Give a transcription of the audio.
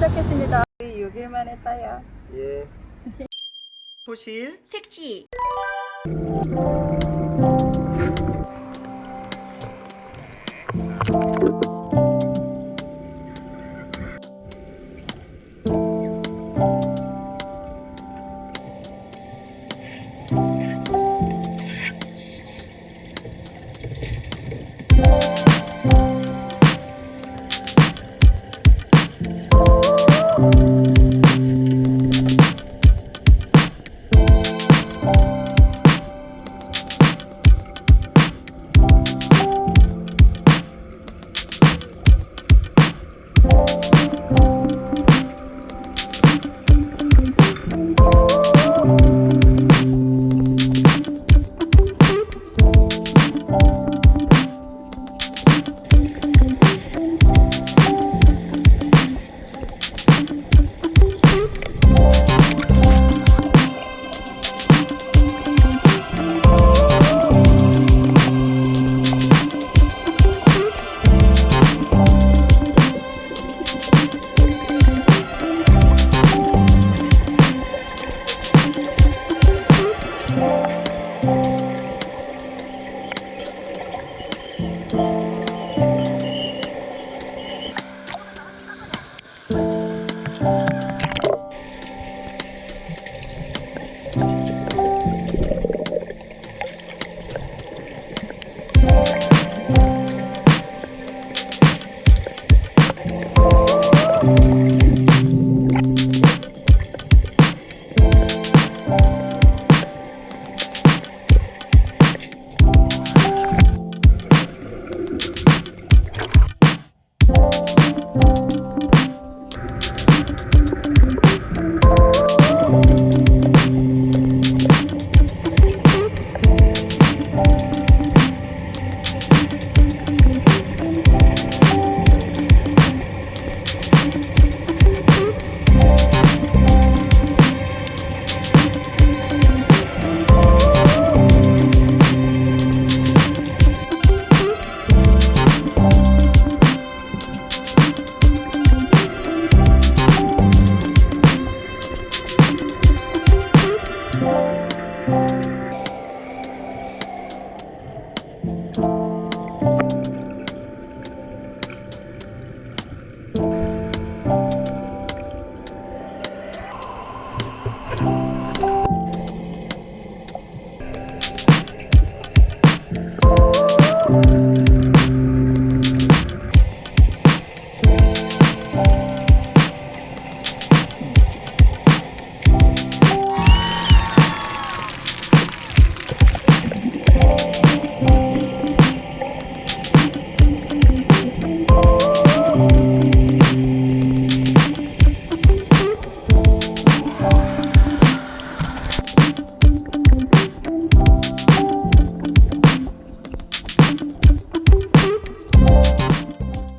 도착했습니다. 6일 만에 따요. 예. 소실 택시